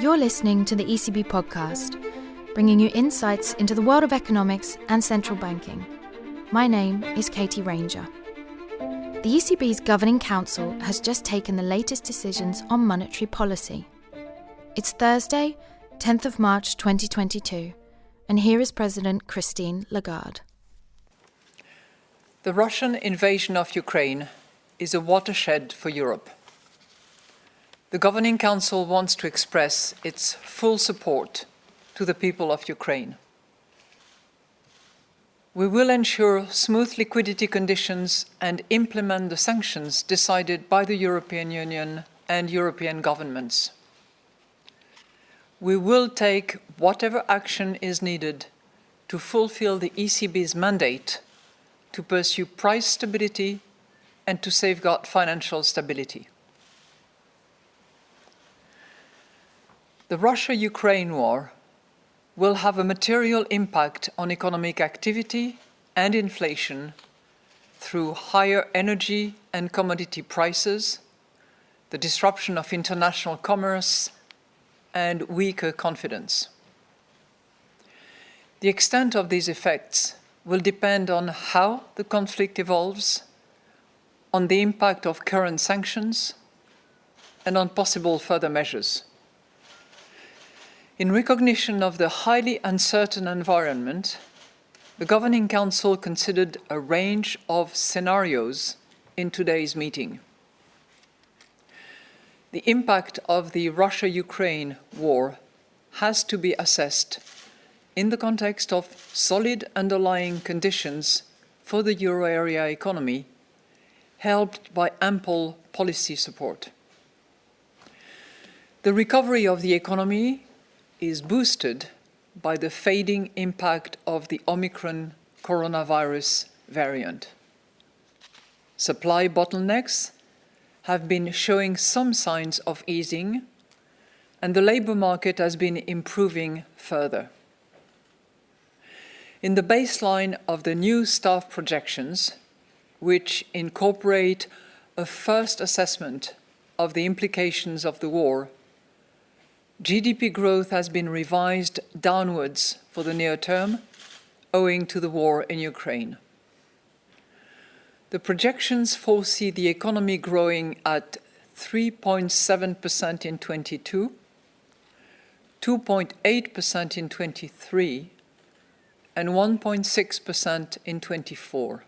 You're listening to the ECB podcast, bringing you insights into the world of economics and central banking. My name is Katie Ranger. The ECB's Governing Council has just taken the latest decisions on monetary policy. It's Thursday, 10th of March 2022, and here is President Christine Lagarde. The Russian invasion of Ukraine is a watershed for Europe. The Governing Council wants to express its full support to the people of Ukraine. We will ensure smooth liquidity conditions and implement the sanctions decided by the European Union and European governments. We will take whatever action is needed to fulfill the ECB's mandate to pursue price stability and to safeguard financial stability. The Russia-Ukraine war will have a material impact on economic activity and inflation through higher energy and commodity prices, the disruption of international commerce, and weaker confidence. The extent of these effects will depend on how the conflict evolves, on the impact of current sanctions, and on possible further measures. In recognition of the highly uncertain environment, the Governing Council considered a range of scenarios in today's meeting. The impact of the Russia-Ukraine war has to be assessed in the context of solid underlying conditions for the euro area economy, helped by ample policy support. The recovery of the economy is boosted by the fading impact of the Omicron coronavirus variant. Supply bottlenecks have been showing some signs of easing and the labour market has been improving further. In the baseline of the new staff projections, which incorporate a first assessment of the implications of the war GDP growth has been revised downwards for the near term, owing to the war in Ukraine. The projections foresee the economy growing at 3.7% in 22, 2.8% in 23, and 1.6% in 24.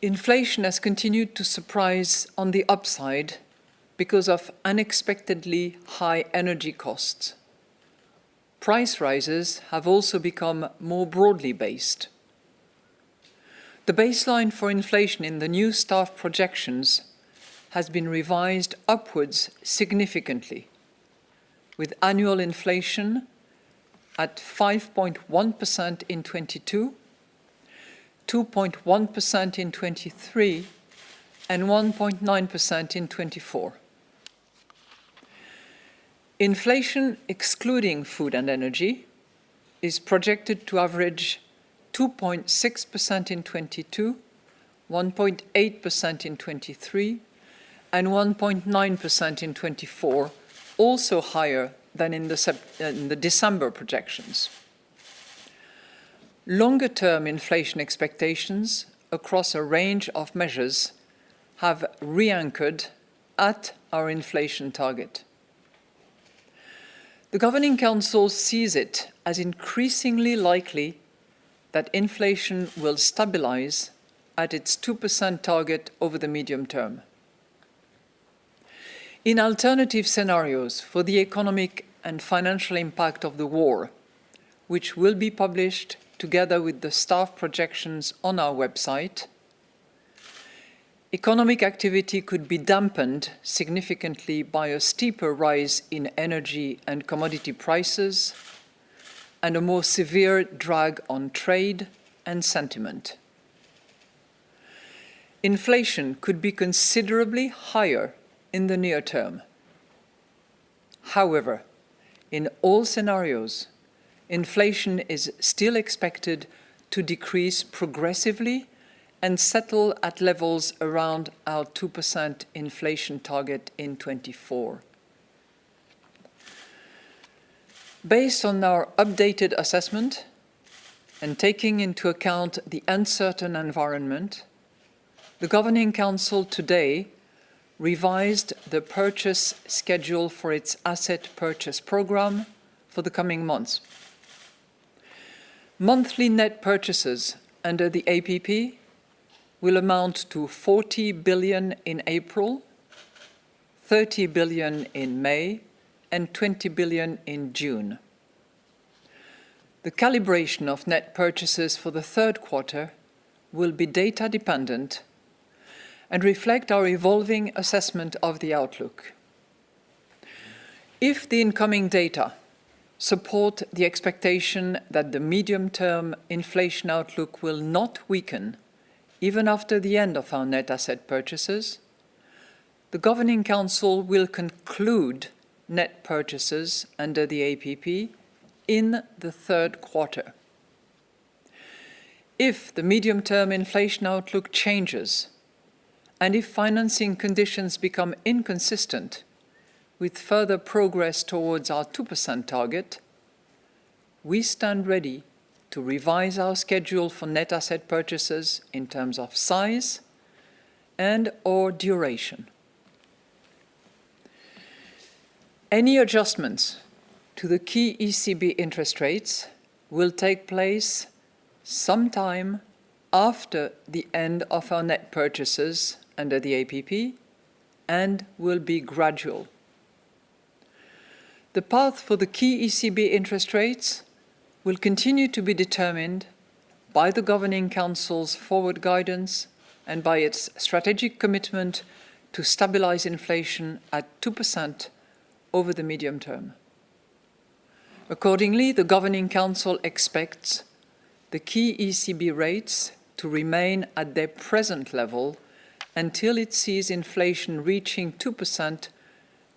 Inflation has continued to surprise on the upside because of unexpectedly high energy costs. Price rises have also become more broadly based. The baseline for inflation in the new staff projections has been revised upwards significantly, with annual inflation at 5.1% in 22, 2.1% in 23, and 1.9% in 24. Inflation, excluding food and energy, is projected to average 2.6% in 22, 1.8% in 23, and 1.9% in 24, also higher than in the, uh, in the December projections. Longer-term inflation expectations across a range of measures have re-anchored at our inflation target. The Governing Council sees it as increasingly likely that inflation will stabilize at its 2% target over the medium term. In alternative scenarios for the economic and financial impact of the war, which will be published together with the staff projections on our website, Economic activity could be dampened significantly by a steeper rise in energy and commodity prices and a more severe drag on trade and sentiment. Inflation could be considerably higher in the near term. However, in all scenarios, inflation is still expected to decrease progressively and settle at levels around our 2% inflation target in 24. Based on our updated assessment and taking into account the uncertain environment, the Governing Council today revised the purchase schedule for its asset purchase programme for the coming months. Monthly net purchases under the APP will amount to 40 billion in April, 30 billion in May and 20 billion in June. The calibration of net purchases for the third quarter will be data dependent and reflect our evolving assessment of the outlook. If the incoming data support the expectation that the medium-term inflation outlook will not weaken even after the end of our net asset purchases, the Governing Council will conclude net purchases under the APP in the third quarter. If the medium-term inflation outlook changes and if financing conditions become inconsistent with further progress towards our 2% target, we stand ready to revise our schedule for net asset purchases in terms of size and or duration. Any adjustments to the key ECB interest rates will take place sometime after the end of our net purchases under the APP and will be gradual. The path for the key ECB interest rates will continue to be determined by the Governing Council's forward guidance and by its strategic commitment to stabilize inflation at 2% over the medium term. Accordingly, the Governing Council expects the key ECB rates to remain at their present level until it sees inflation reaching 2%,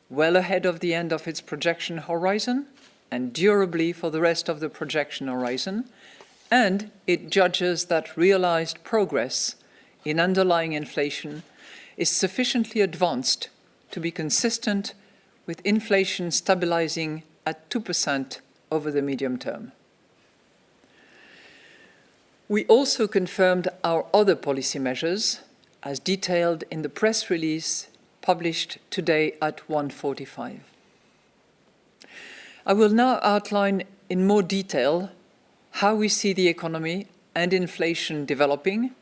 well ahead of the end of its projection horizon and durably for the rest of the projection horizon, and it judges that realized progress in underlying inflation is sufficiently advanced to be consistent with inflation stabilizing at 2% over the medium term. We also confirmed our other policy measures as detailed in the press release published today at 1.45. I will now outline in more detail how we see the economy and inflation developing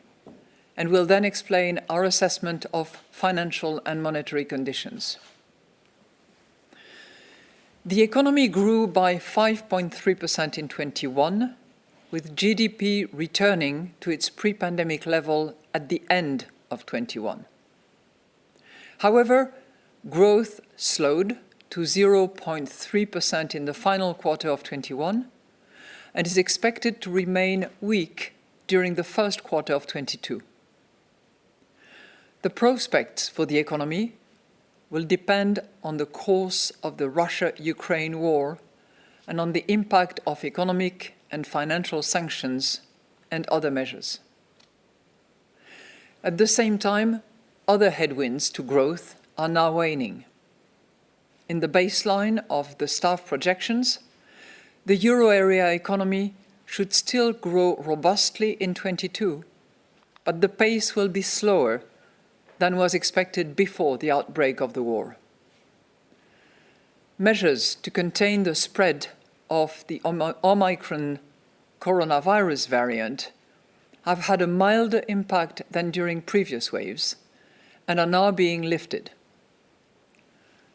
and will then explain our assessment of financial and monetary conditions. The economy grew by 5.3% in 21, with GDP returning to its pre-pandemic level at the end of 21. However, growth slowed to 0.3% in the final quarter of 21 and is expected to remain weak during the first quarter of 22. The prospects for the economy will depend on the course of the Russia-Ukraine war and on the impact of economic and financial sanctions and other measures. At the same time, other headwinds to growth are now waning. In the baseline of the staff projections, the euro area economy should still grow robustly in 22, but the pace will be slower than was expected before the outbreak of the war. Measures to contain the spread of the Omicron coronavirus variant have had a milder impact than during previous waves and are now being lifted.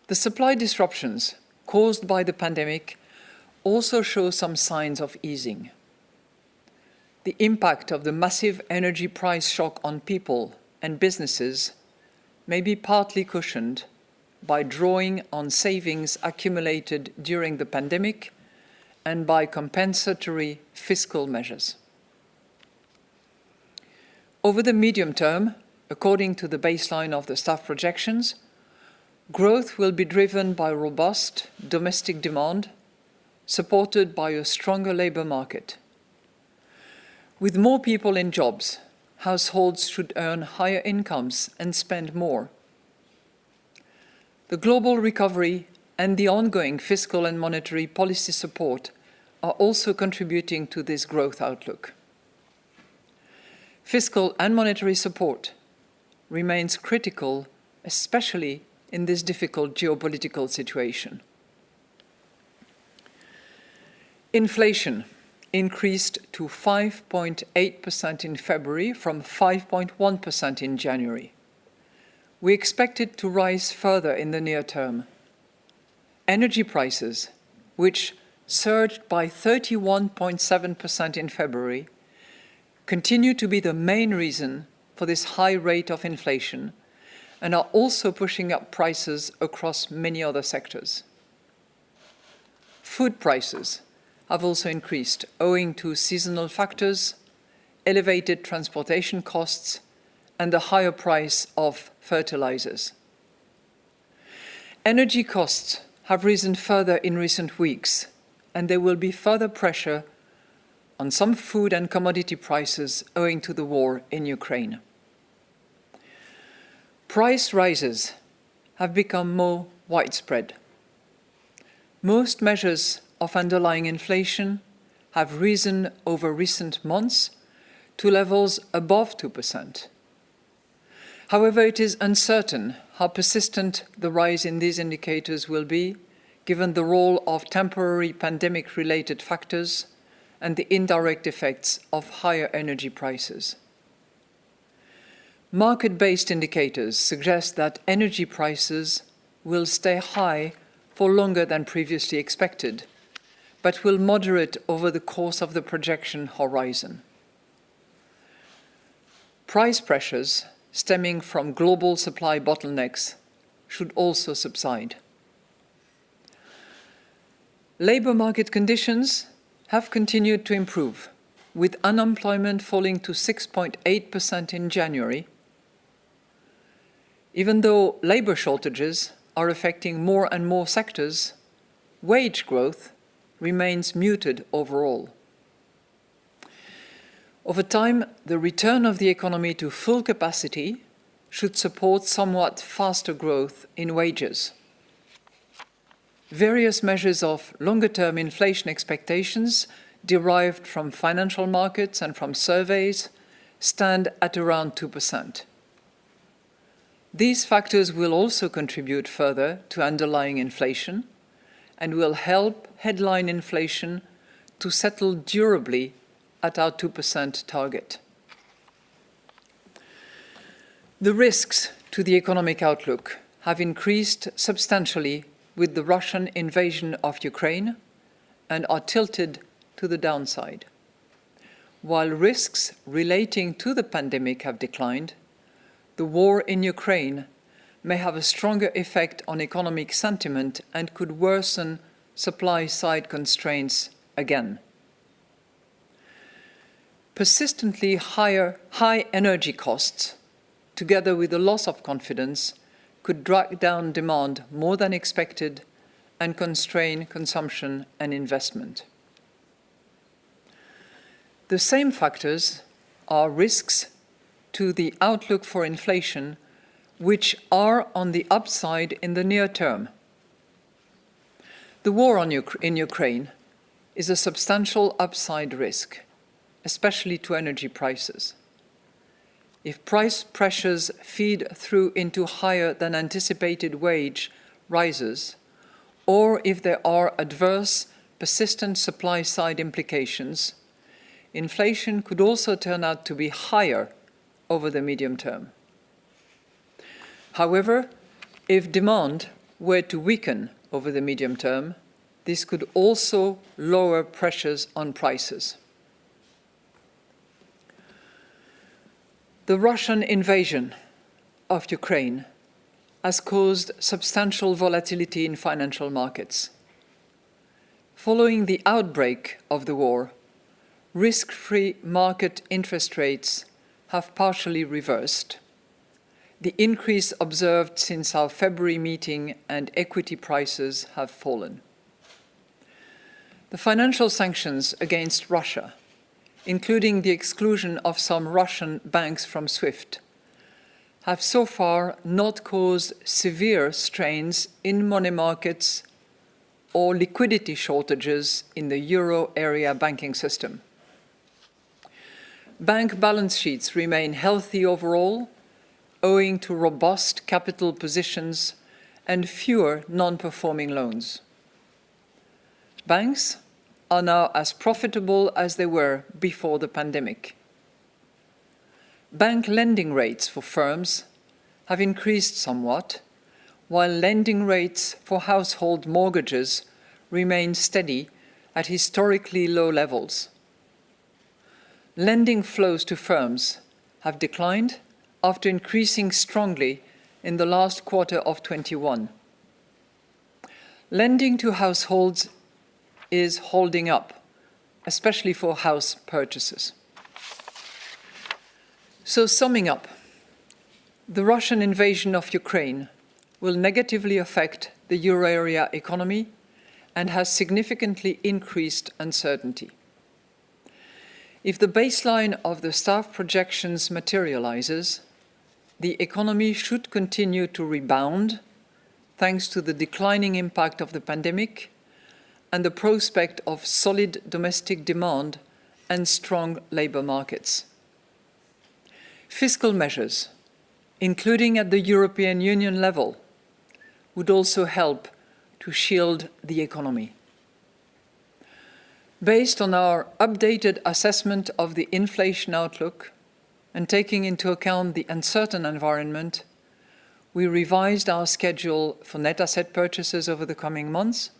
The supply disruptions caused by the pandemic also show some signs of easing. The impact of the massive energy price shock on people and businesses may be partly cushioned by drawing on savings accumulated during the pandemic and by compensatory fiscal measures. Over the medium term, according to the baseline of the staff projections, growth will be driven by robust domestic demand, supported by a stronger labour market. With more people in jobs, households should earn higher incomes and spend more. The global recovery and the ongoing fiscal and monetary policy support are also contributing to this growth outlook. Fiscal and monetary support remains critical, especially in this difficult geopolitical situation. Inflation increased to 5.8% in February from 5.1% in January. We expect it to rise further in the near term. Energy prices, which surged by 31.7% in February, continue to be the main reason for this high rate of inflation and are also pushing up prices across many other sectors. Food prices have also increased owing to seasonal factors, elevated transportation costs, and the higher price of fertilizers. Energy costs have risen further in recent weeks, and there will be further pressure on some food and commodity prices owing to the war in Ukraine. Price rises have become more widespread. Most measures of underlying inflation have risen over recent months to levels above 2%. However, it is uncertain how persistent the rise in these indicators will be, given the role of temporary pandemic-related factors and the indirect effects of higher energy prices. Market-based indicators suggest that energy prices will stay high for longer than previously expected, but will moderate over the course of the projection horizon. Price pressures stemming from global supply bottlenecks should also subside. Labour market conditions have continued to improve, with unemployment falling to 6.8% in January. Even though labour shortages are affecting more and more sectors, wage growth remains muted overall. Over time, the return of the economy to full capacity should support somewhat faster growth in wages. Various measures of longer-term inflation expectations derived from financial markets and from surveys stand at around 2%. These factors will also contribute further to underlying inflation and will help headline inflation to settle durably at our 2% target. The risks to the economic outlook have increased substantially with the Russian invasion of Ukraine and are tilted to the downside. While risks relating to the pandemic have declined, the war in Ukraine may have a stronger effect on economic sentiment and could worsen supply-side constraints again. Persistently higher high energy costs, together with the loss of confidence, could drag down demand more than expected and constrain consumption and investment. The same factors are risks to the outlook for inflation, which are on the upside in the near term. The war in Ukraine is a substantial upside risk, especially to energy prices. If price pressures feed through into higher than anticipated wage rises, or if there are adverse, persistent supply-side implications, inflation could also turn out to be higher over the medium term. However, if demand were to weaken over the medium term, this could also lower pressures on prices. The Russian invasion of Ukraine has caused substantial volatility in financial markets. Following the outbreak of the war, risk-free market interest rates have partially reversed. The increase observed since our February meeting and equity prices have fallen. The financial sanctions against Russia including the exclusion of some Russian banks from SWIFT, have so far not caused severe strains in money markets or liquidity shortages in the euro area banking system. Bank balance sheets remain healthy overall, owing to robust capital positions and fewer non-performing loans. Banks are now as profitable as they were before the pandemic. Bank lending rates for firms have increased somewhat, while lending rates for household mortgages remain steady at historically low levels. Lending flows to firms have declined after increasing strongly in the last quarter of 21. Lending to households is holding up, especially for house purchases. So, summing up, the Russian invasion of Ukraine will negatively affect the euro area economy and has significantly increased uncertainty. If the baseline of the staff projections materializes, the economy should continue to rebound thanks to the declining impact of the pandemic and the prospect of solid domestic demand and strong labour markets. Fiscal measures, including at the European Union level, would also help to shield the economy. Based on our updated assessment of the inflation outlook and taking into account the uncertain environment, we revised our schedule for net asset purchases over the coming months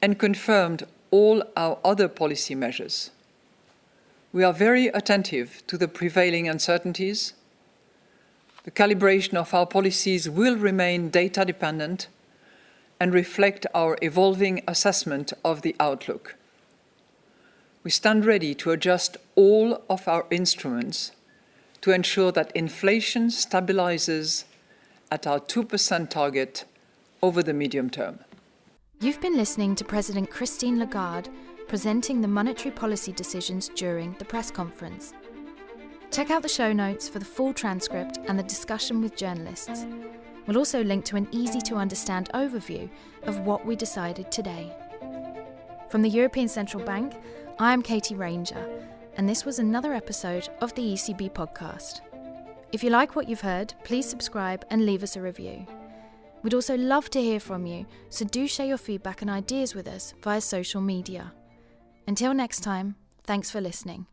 and confirmed all our other policy measures we are very attentive to the prevailing uncertainties. The calibration of our policies will remain data dependent and reflect our evolving assessment of the outlook. We stand ready to adjust all of our instruments to ensure that inflation stabilizes at our 2% target over the medium term. You've been listening to President Christine Lagarde presenting the monetary policy decisions during the press conference. Check out the show notes for the full transcript and the discussion with journalists. We'll also link to an easy to understand overview of what we decided today. From the European Central Bank, I am Katie Ranger, and this was another episode of the ECB podcast. If you like what you've heard, please subscribe and leave us a review. We'd also love to hear from you, so do share your feedback and ideas with us via social media. Until next time, thanks for listening.